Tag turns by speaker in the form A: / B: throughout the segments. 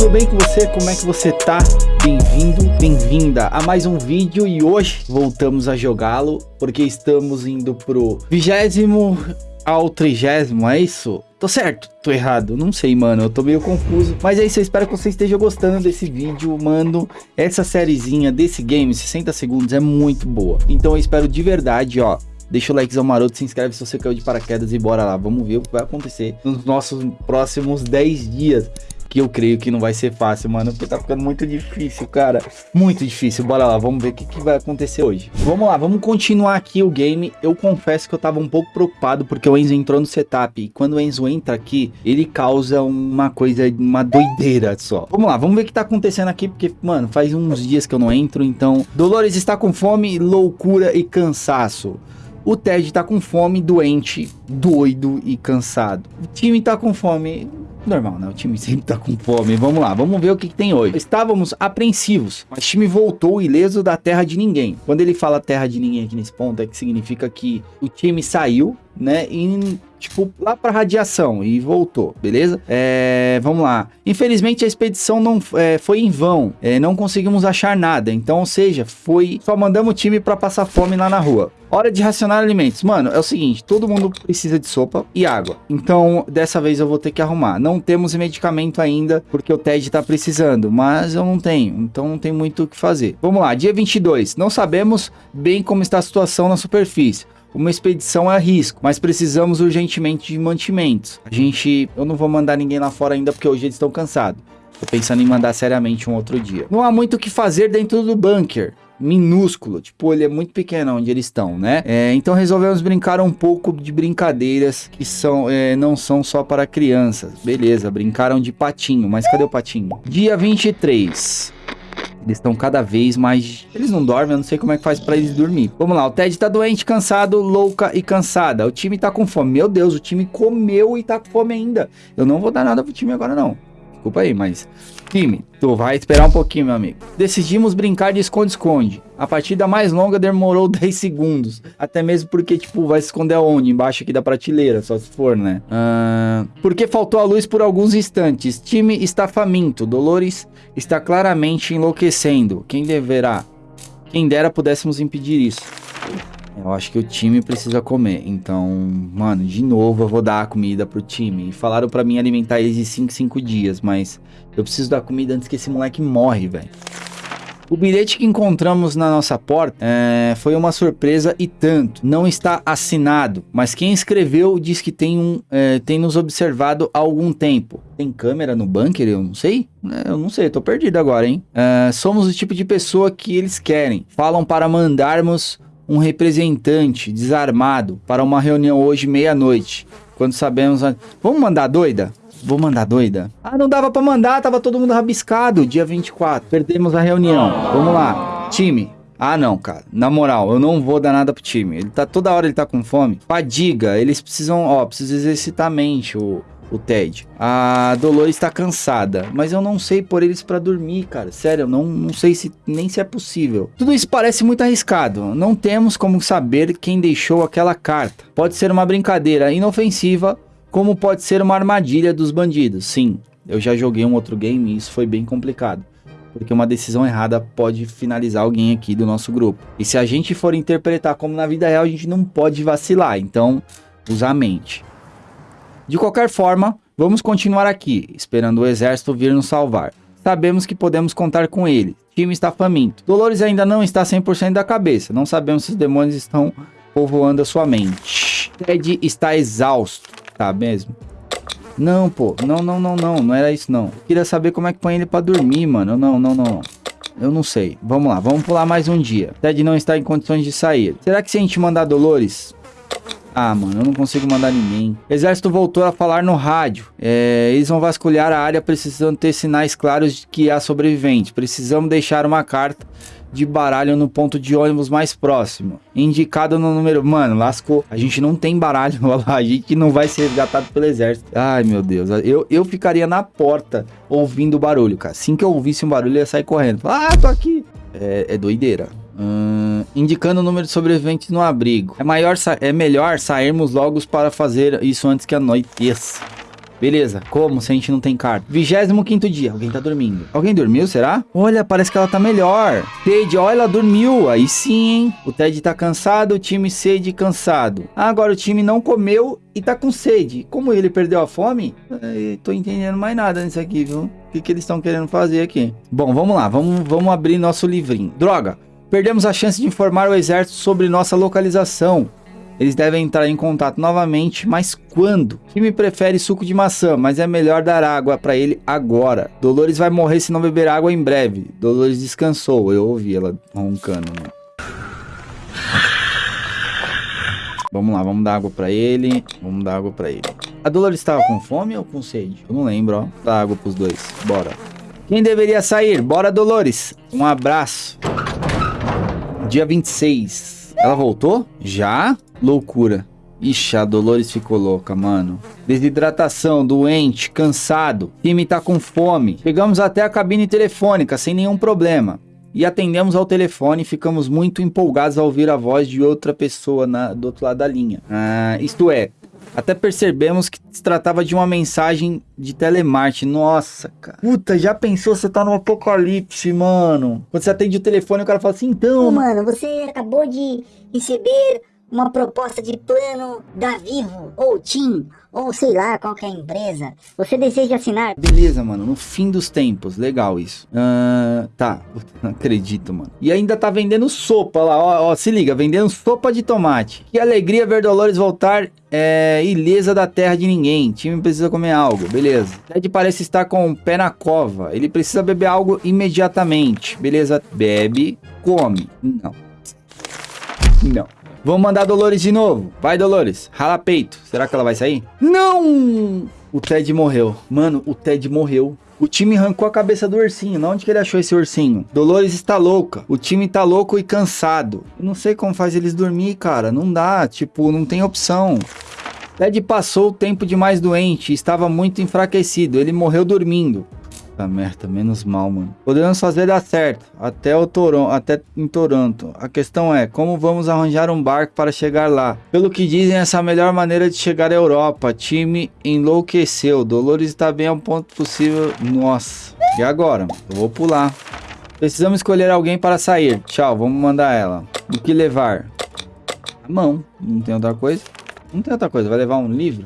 A: tudo bem com você? Como é que você tá? Bem-vindo, bem-vinda a mais um vídeo e hoje voltamos a jogá-lo porque estamos indo pro vigésimo ao trigésimo, é isso? Tô certo? Tô errado? Não sei, mano. Eu tô meio confuso. Mas é isso, eu espero que você esteja gostando desse vídeo, mano. Essa sériezinha desse game, 60 segundos, é muito boa. Então eu espero de verdade, ó, Deixa o likezão maroto, se inscreve se você caiu de paraquedas e bora lá. Vamos ver o que vai acontecer nos nossos próximos 10 dias que eu creio que não vai ser fácil, mano, porque tá ficando muito difícil, cara. Muito difícil. Bora lá, vamos ver o que, que vai acontecer hoje. Vamos lá, vamos continuar aqui o game. Eu confesso que eu tava um pouco preocupado porque o Enzo entrou no setup. E quando o Enzo entra aqui, ele causa uma coisa, uma doideira só. Vamos lá, vamos ver o que tá acontecendo aqui, porque, mano, faz uns dias que eu não entro, então... Dolores está com fome, loucura e cansaço. O Ted tá com fome, doente, doido e cansado. O time tá com fome, normal, né? O time sempre tá com fome. Vamos lá, vamos ver o que, que, tem hoje. Estávamos apreensivos, o time voltou ileso da terra de ninguém. Quando ele fala terra de ninguém aqui nesse ponto, é que significa que o time saiu, né? E tipo, lá para radiação e voltou, beleza? É, vamos lá. Infelizmente a expedição não é, foi em vão, é, não conseguimos achar nada, então, ou seja, foi só mandamos o time para passar fome lá na rua. Hora de racionar alimentos. Mano, é o seguinte, todo mundo precisa de sopa e água. Então, dessa vez eu vou ter que arrumar. Não temos medicamento ainda, porque o Ted tá precisando, mas eu não tenho, então não tem muito o que fazer. Vamos lá, dia 22. Não sabemos bem como está a situação na superfície uma expedição é risco, mas precisamos urgentemente de mantimentos. A gente, eu não vou mandar ninguém lá fora ainda porque hoje eles estão cansados. Tô pensando em mandar seriamente um outro dia. Não há muito o que fazer dentro do bunker minúsculo, tipo, ele é muito pequeno onde eles estão, né? É, então resolvemos brincar um pouco de brincadeiras que são, é, não são só para crianças. Beleza, brincaram de patinho, mas cadê o patinho? Dia 23. Eles estão cada vez mais... Eles não dormem, eu não sei como é que faz pra eles dormir. Vamos lá, o Ted tá doente, cansado, louca e cansada. O time tá com fome. Meu Deus, o time comeu e tá com fome ainda. Eu não vou dar nada pro time agora, não. Desculpa aí, mas... Time, tu vai esperar um pouquinho, meu amigo. Decidimos brincar de esconde-esconde. A partida mais longa demorou 10 segundos. Até mesmo porque, tipo, vai se esconder aonde? Embaixo aqui da prateleira, só se for, né? Uh, porque faltou a luz por alguns instantes. Time está faminto. Dolores está claramente enlouquecendo. Quem deverá? Quem dera pudéssemos impedir isso. Eu acho que o time precisa comer. Então, mano, de novo eu vou dar a comida pro time. falaram pra mim alimentar eles de 5 em 5 dias, mas eu preciso dar comida antes que esse moleque morre, velho. O bilhete que encontramos na nossa porta é, foi uma surpresa e tanto. Não está assinado, mas quem escreveu diz que tem, um, é, tem nos observado há algum tempo. Tem câmera no bunker? Eu não sei. É, eu não sei, tô perdido agora, hein? É, somos o tipo de pessoa que eles querem. Falam para mandarmos um representante desarmado para uma reunião hoje meia-noite. Quando sabemos... A... Vamos mandar doida? Vou mandar doida? Ah, não dava pra mandar, tava todo mundo rabiscado. Dia 24, perdemos a reunião. Vamos lá, time. Ah, não, cara. Na moral, eu não vou dar nada pro time. Ele tá toda hora ele tá com fome. Fadiga, eles precisam, ó, precisam exercitar a mente, o o Ted. A Dolores está cansada, mas eu não sei por eles para dormir, cara. Sério, eu não, não sei se nem se é possível. Tudo isso parece muito arriscado. Não temos como saber quem deixou aquela carta. Pode ser uma brincadeira inofensiva, como pode ser uma armadilha dos bandidos. Sim, eu já joguei um outro game e isso foi bem complicado. Porque uma decisão errada pode finalizar alguém aqui do nosso grupo. E se a gente for interpretar como na vida real, a gente não pode vacilar. Então, usar a mente. De qualquer forma, vamos continuar aqui, esperando o exército vir nos salvar. Sabemos que podemos contar com ele. O time está faminto. Dolores ainda não está 100% da cabeça. Não sabemos se os demônios estão povoando a sua mente. Ted está exausto. Tá mesmo? Não, pô. Não, não, não, não. Não era isso, não. Queria saber como é que põe ele pra dormir, mano. Não, não, não. Eu não sei. Vamos lá. Vamos pular mais um dia. Ted não está em condições de sair. Será que se a gente mandar Dolores ah, mano, eu não consigo mandar ninguém. Exército voltou a falar no rádio. É, eles vão vasculhar a área precisando ter sinais claros de que há sobrevivente. Precisamos deixar uma carta de baralho no ponto de ônibus mais próximo. Indicado no número... Mano, lascou. A gente não tem baralho lá. A gente não vai ser resgatado pelo exército. Ai, meu Deus. Eu, eu ficaria na porta ouvindo o barulho, cara. Assim que eu ouvisse um barulho, eu ia sair correndo. Ah, tô aqui. É, é doideira. Hum, indicando o número de sobreviventes no abrigo. É, maior, é melhor sairmos logo para fazer isso antes que anoiteça. Beleza, como se a gente não tem carta? 25 dia, alguém tá dormindo. Alguém dormiu, será? Olha, parece que ela tá melhor. Ted, olha, ela dormiu. Aí sim, hein? O Ted tá cansado, o time sede cansado. Ah, agora o time não comeu e tá com sede. Como ele perdeu a fome? Eu tô entendendo mais nada nisso aqui, viu? O que, que eles estão querendo fazer aqui? Bom, vamos lá, vamos, vamos abrir nosso livrinho. Droga, perdemos a chance de informar o exército sobre nossa localização. Eles devem entrar em contato novamente, mas quando? Time prefere suco de maçã, mas é melhor dar água para ele agora. Dolores vai morrer se não beber água em breve. Dolores descansou, eu ouvi ela roncando. Né? Vamos lá, vamos dar água para ele. Vamos dar água para ele. A Dolores estava com fome ou com sede? Eu não lembro, ó. Dá água pros dois. Bora. Quem deveria sair? Bora, Dolores. Um abraço. Dia 26. Ela voltou? Já? Loucura. Ixi, a Dolores ficou louca, mano. Desidratação, doente, cansado. Time tá com fome. Chegamos até a cabine telefônica sem nenhum problema. E atendemos ao telefone e ficamos muito empolgados ao ouvir a voz de outra pessoa na, do outro lado da linha. Ah, isto é, até percebemos que se tratava de uma mensagem de telemarketing. Nossa, cara. Puta, já pensou você tá no apocalipse, mano? Quando você atende o telefone, o cara fala assim, então...
B: Ô, mano, você acabou de receber uma proposta de plano da Vivo ou TIM ou sei lá qualquer empresa. Você deseja assinar?
A: Beleza, mano. No fim dos tempos. Legal isso. Uh, tá. Não acredito, mano. E ainda tá vendendo sopa lá. Ó, ó, se liga. Vendendo sopa de tomate. Que alegria ver Dolores voltar é, ilesa da terra de ninguém. O time precisa comer algo. Beleza. Ted parece estar com o pé na cova. Ele precisa beber algo imediatamente. Beleza. Bebe. Come. Não. Não. Vamos mandar Dolores de novo. Vai, Dolores. Rala peito. Será que ela vai sair? Não! O Ted morreu. Mano, o Ted morreu. O time arrancou a cabeça do ursinho. Na onde que ele achou esse ursinho? Dolores está louca. O time tá louco e cansado. Eu não sei como faz eles dormir, cara. Não dá. Tipo, não tem opção. Ted passou o tempo demais doente. Estava muito enfraquecido. Ele morreu dormindo. Puta merda, menos mal, mano. Podemos fazer dar certo, até o Toronto, até em Toronto. A questão é, como vamos arranjar um barco para chegar lá? Pelo que dizem, essa é a melhor maneira de chegar à Europa. Time enlouqueceu. Dolores está bem ao ponto possível. Nossa. E agora? Eu vou pular. Precisamos escolher alguém para sair. Tchau, vamos mandar ela. O que levar? A mão. Não tem outra coisa? Não tem outra coisa. Vai levar um livro?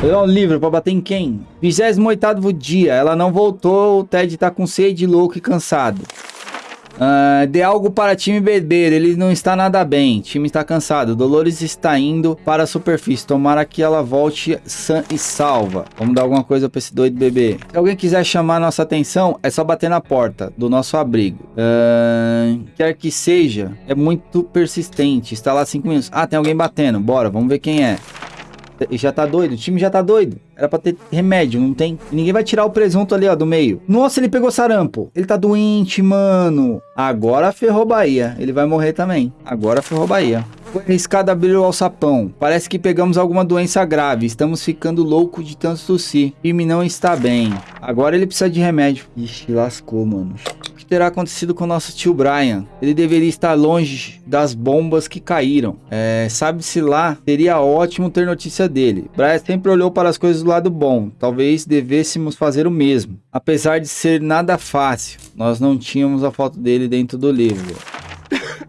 A: Pegar um livro pra bater em quem? 28 dia, ela não voltou, o Ted tá com sede, louco e cansado. Uh, dê algo para time beber, ele não está nada bem, time está cansado. Dolores está indo para a superfície, tomara que ela volte sã e salva. Vamos dar alguma coisa para esse doido bebê. Se alguém quiser chamar nossa atenção, é só bater na porta do nosso abrigo. Uh, quer que seja, é muito persistente, está lá 5 minutos. Ah, tem alguém batendo, bora, vamos ver quem é já tá doido, o time já tá doido. Era pra ter remédio, não tem. Ninguém vai tirar o presunto ali, ó, do meio. Nossa, ele pegou sarampo. Ele tá doente, mano. Agora ferrou Bahia. Ele vai morrer também. Agora ferrou Bahia. Foi arriscado abrir o alçapão. Parece que pegamos alguma doença grave. Estamos ficando louco de tanto tossir. O time não está bem. Agora ele precisa de remédio. Ixi, lascou, mano terá acontecido com nosso tio Brian. Ele deveria estar longe das bombas que caíram. É, Sabe-se lá, seria ótimo ter notícia dele. Brian sempre olhou para as coisas do lado bom. Talvez devêssemos fazer o mesmo. Apesar de ser nada fácil, nós não tínhamos a foto dele dentro do livro.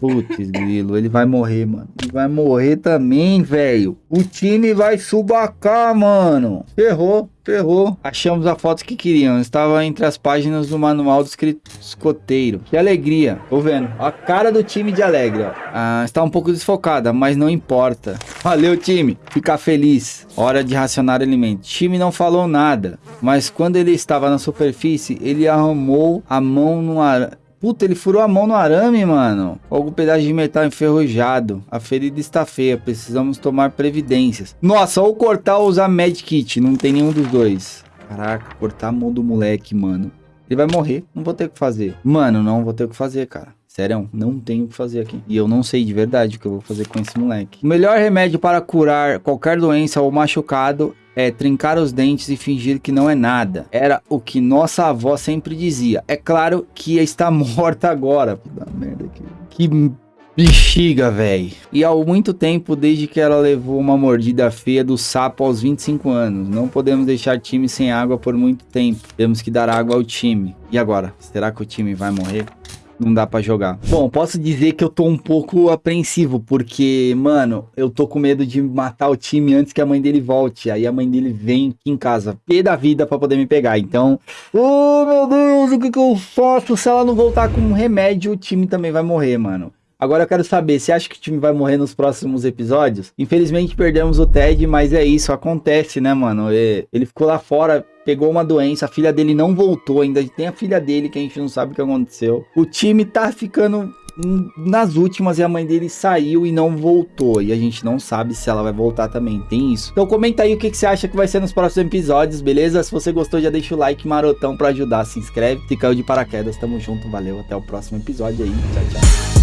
A: Putz, grilo, ele vai morrer, mano. Ele vai morrer também, velho. O time vai subacar, mano. Ferrou, ferrou. Achamos a foto que queriam. Estava entre as páginas do manual do escoteiro. Que alegria. Tô vendo. A cara do time de alegre, ó. Ah, está um pouco desfocada, mas não importa. Valeu, time. Ficar feliz. Hora de racionar alimento. O time não falou nada. Mas quando ele estava na superfície, ele arrumou a mão no ar Puta, ele furou a mão no arame, mano. Algum pedaço de metal enferrujado. A ferida está feia, precisamos tomar previdências. Nossa, ou cortar ou usar medkit. Não tem nenhum dos dois. Caraca, cortar a mão do moleque, mano. Ele vai morrer, não vou ter o que fazer. Mano, não vou ter o que fazer, cara. Sério, não tenho o que fazer aqui. E eu não sei de verdade o que eu vou fazer com esse moleque. O melhor remédio para curar qualquer doença ou machucado é trincar os dentes e fingir que não é nada. Era o que nossa avó sempre dizia. É claro que está morta agora. Puta merda, que, que Bexiga, velho. E há muito tempo desde que ela levou uma mordida feia do sapo aos 25 anos. Não podemos deixar time sem água por muito tempo. Temos que dar água ao time. E agora? Será que o time vai morrer? Não dá pra jogar. Bom, posso dizer que eu tô um pouco apreensivo, porque, mano, eu tô com medo de matar o time antes que a mãe dele volte. Aí a mãe dele vem aqui em casa, pé da vida pra poder me pegar. Então, oh meu Deus, o que que eu faço? Se ela não voltar com um remédio, o time também vai morrer, mano. Agora eu quero saber, você acha que o time vai morrer nos próximos episódios? Infelizmente perdemos o Ted, mas é isso, acontece, né, mano? Ele ficou lá fora, pegou uma doença, a filha dele não voltou, ainda tem a filha dele que a gente não sabe o que aconteceu. O time tá ficando nas últimas e a mãe dele saiu e não voltou. E a gente não sabe se ela vai voltar também. Tem isso. Então comenta aí o que, que você acha que vai ser nos próximos episódios, beleza? Se você gostou, já deixa o like marotão pra ajudar. Se inscreve, se caiu de paraquedas. Tamo junto, valeu. Até o próximo episódio aí. Tchau, tchau.